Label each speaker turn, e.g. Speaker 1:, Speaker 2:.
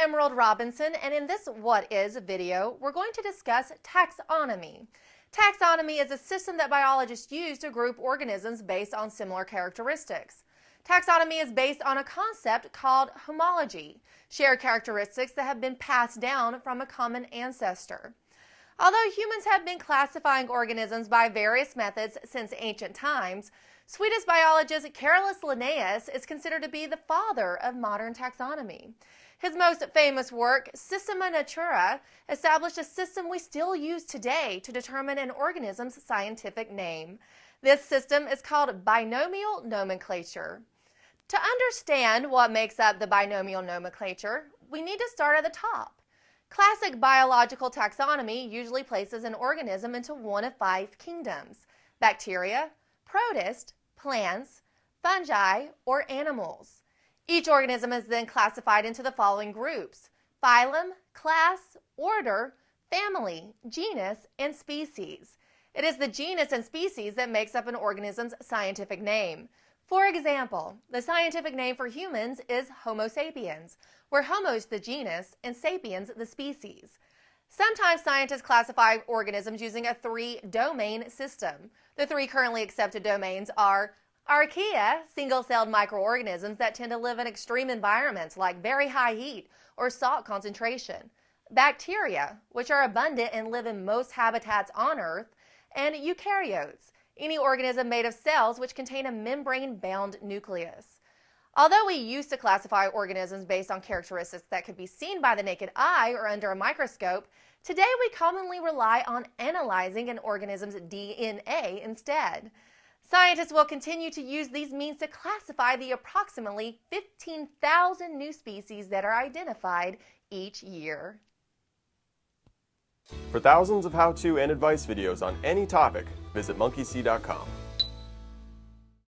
Speaker 1: Emerald Robinson, and in this What Is video, we're going to discuss taxonomy. Taxonomy is a system that biologists use to group organisms based on similar characteristics. Taxonomy is based on a concept called homology, shared characteristics that have been passed down from a common ancestor. Although humans have been classifying organisms by various methods since ancient times, Swedish biologist Carolus Linnaeus is considered to be the father of modern taxonomy. His most famous work, Systema Naturae, established a system we still use today to determine an organism's scientific name. This system is called binomial nomenclature. To understand what makes up the binomial nomenclature, we need to start at the top. Classic biological taxonomy usually places an organism into one of five kingdoms bacteria, protist, plants, fungi, or animals. Each organism is then classified into the following groups phylum, class, order, family, genus, and species. It is the genus and species that makes up an organism's scientific name. For example, the scientific name for humans is Homo sapiens, where Homo is the genus and sapiens the species. Sometimes scientists classify organisms using a three-domain system. The three currently accepted domains are Archaea, single-celled microorganisms that tend to live in extreme environments like very high heat or salt concentration. Bacteria, which are abundant and live in most habitats on Earth. And eukaryotes, any organism made of cells which contain a membrane-bound nucleus. Although we used to classify organisms based on characteristics that could be seen by the naked eye or under a microscope, today we commonly rely on analyzing an organism's DNA instead. Scientists will continue to use these means to classify the approximately 15,000 new species that are identified each year.
Speaker 2: For thousands of how-to and advice videos on any topic, visit monkeysee.com.